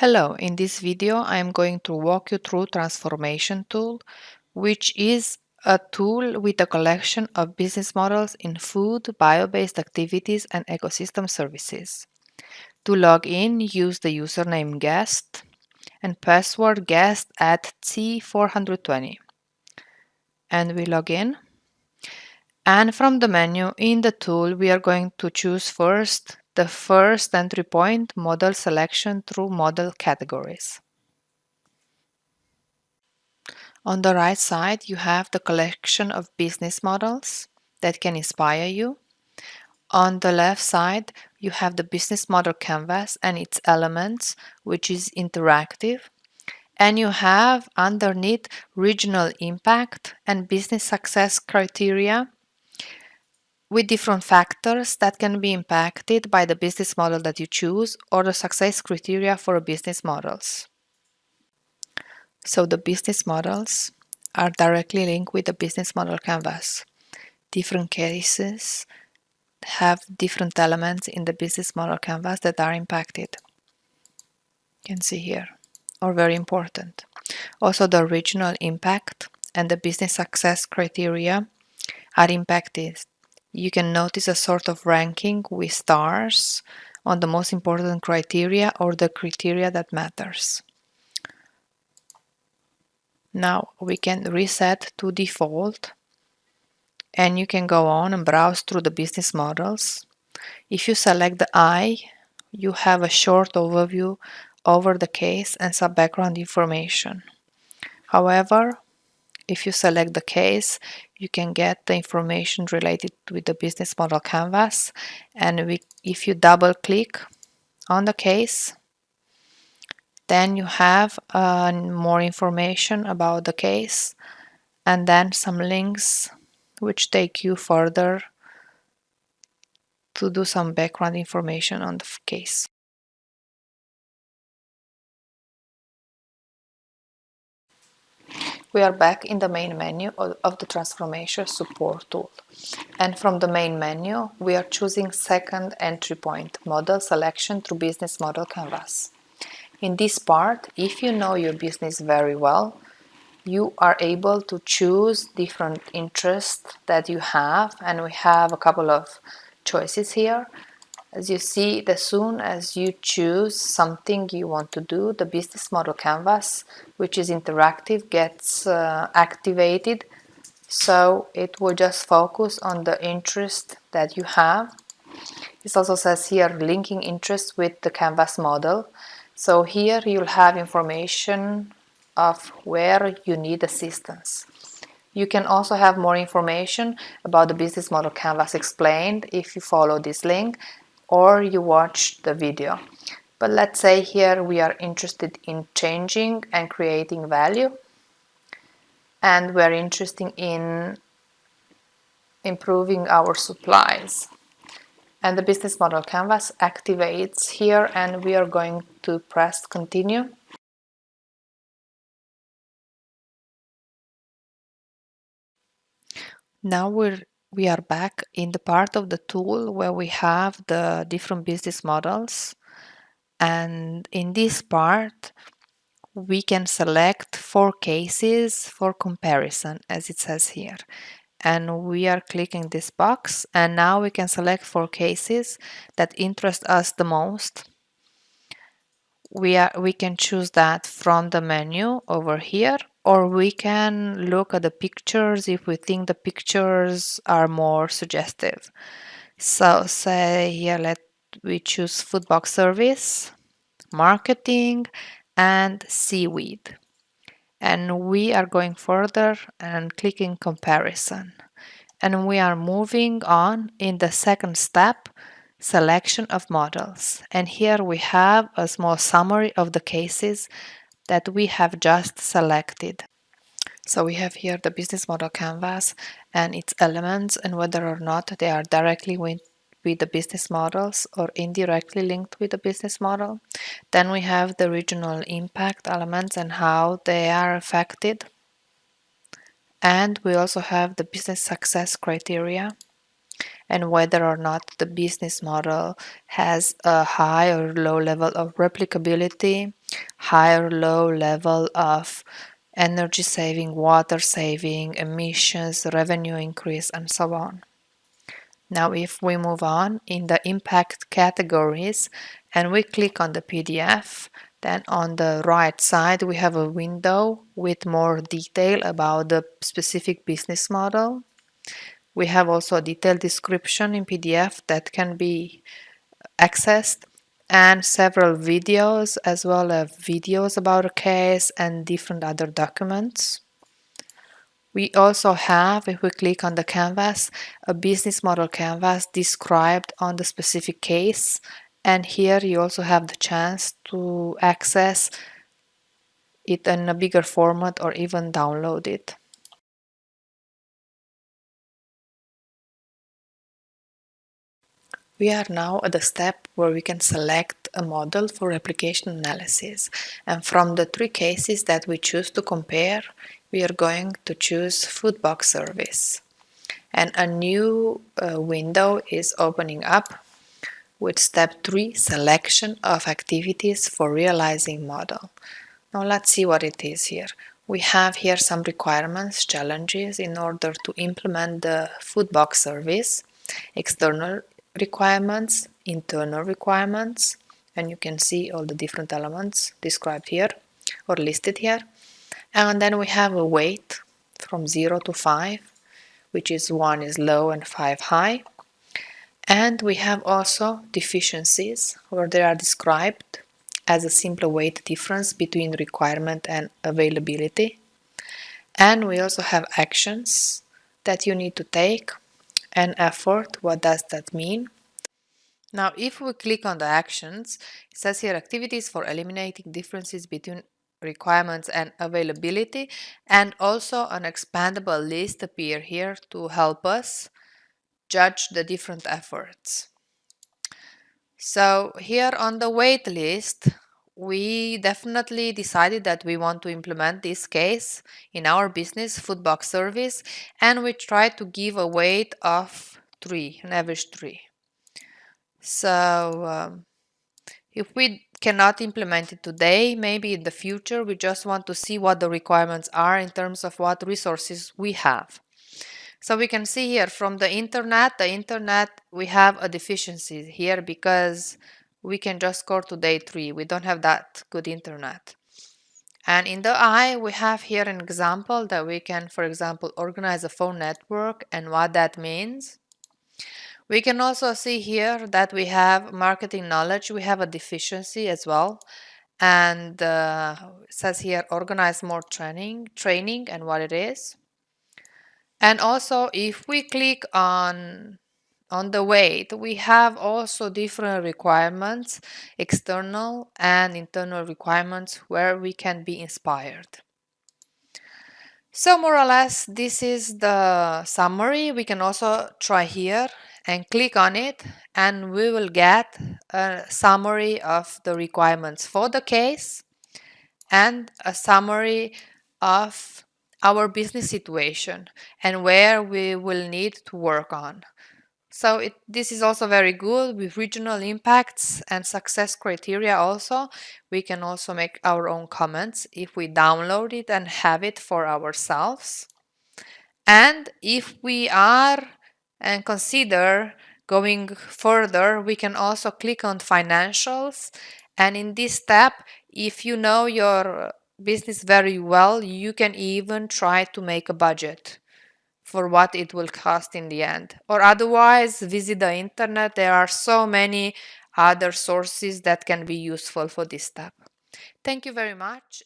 Hello, in this video I am going to walk you through Transformation Tool, which is a tool with a collection of business models in food, bio-based activities and ecosystem services. To log in, use the username guest and password guest at C420. And we log in. And from the menu in the tool, we are going to choose first the first entry point model selection through model categories. On the right side, you have the collection of business models that can inspire you. On the left side, you have the business model canvas and its elements, which is interactive. And you have underneath regional impact and business success criteria with different factors that can be impacted by the business model that you choose or the success criteria for business models. So the business models are directly linked with the business model canvas. Different cases have different elements in the business model canvas that are impacted. You can see here, or very important. Also the regional impact and the business success criteria are impacted you can notice a sort of ranking with stars on the most important criteria or the criteria that matters. Now we can reset to default and you can go on and browse through the business models. If you select the eye, you have a short overview over the case and some background information. However, if you select the case, you can get the information related with the business model canvas. And we, if you double click on the case, then you have uh, more information about the case and then some links which take you further to do some background information on the case. We are back in the main menu of the Transformation Support tool. And from the main menu, we are choosing second entry point, Model Selection through Business Model Canvas. In this part, if you know your business very well, you are able to choose different interests that you have, and we have a couple of choices here. As you see, as soon as you choose something you want to do, the business model canvas, which is interactive, gets uh, activated. So it will just focus on the interest that you have. It also says here linking interest with the canvas model. So here you'll have information of where you need assistance. You can also have more information about the business model canvas explained if you follow this link or you watch the video. But let's say here we are interested in changing and creating value and we're interested in improving our supplies. And the business model canvas activates here and we are going to press continue. Now we're we are back in the part of the tool where we have the different business models. And in this part we can select four cases for comparison as it says here. And we are clicking this box and now we can select four cases that interest us the most. We are we can choose that from the menu over here or we can look at the pictures if we think the pictures are more suggestive. So say here let we choose food box service, marketing and seaweed. And we are going further and clicking comparison. And we are moving on in the second step selection of models. And here we have a small summary of the cases that we have just selected. So we have here the business model canvas and its elements and whether or not they are directly with, with the business models or indirectly linked with the business model. Then we have the regional impact elements and how they are affected. And we also have the business success criteria. And whether or not the business model has a high or low level of replicability, high or low level of energy saving, water saving, emissions, revenue increase, and so on. Now if we move on in the impact categories and we click on the PDF, then on the right side we have a window with more detail about the specific business model. We have also a detailed description in PDF that can be accessed and several videos as well as videos about a case and different other documents. We also have, if we click on the canvas, a business model canvas described on the specific case. And here you also have the chance to access it in a bigger format or even download it. We are now at the step where we can select a model for replication analysis. And from the three cases that we choose to compare, we are going to choose food box service. And a new uh, window is opening up with step 3, selection of activities for realizing model. Now let's see what it is here. We have here some requirements, challenges in order to implement the food box service, external requirements, internal requirements, and you can see all the different elements described here or listed here. And then we have a weight from 0 to 5, which is 1 is low and 5 high. And we have also deficiencies where they are described as a simple weight difference between requirement and availability. And we also have actions that you need to take and effort. What does that mean? Now, if we click on the actions, it says here activities for eliminating differences between requirements and availability and also an expandable list appear here to help us judge the different efforts. So here on the wait list, we definitely decided that we want to implement this case in our business food box service and we try to give a weight of 3, an average 3. So um, if we cannot implement it today, maybe in the future we just want to see what the requirements are in terms of what resources we have. So we can see here from the internet, the internet, we have a deficiency here because we can just score to day three. We don't have that good internet. And in the eye, we have here an example that we can, for example, organize a phone network and what that means. We can also see here that we have marketing knowledge. We have a deficiency as well. And uh, it says here, organize more training, training and what it is. And also, if we click on on the weight, we have also different requirements, external and internal requirements where we can be inspired. So more or less, this is the summary. We can also try here and click on it and we will get a summary of the requirements for the case and a summary of our business situation and where we will need to work on. So it, this is also very good with regional impacts and success criteria also. We can also make our own comments if we download it and have it for ourselves. And if we are and consider going further, we can also click on financials. And in this step, if you know your business very well, you can even try to make a budget for what it will cost in the end. Or otherwise, visit the internet. There are so many other sources that can be useful for this step. Thank you very much.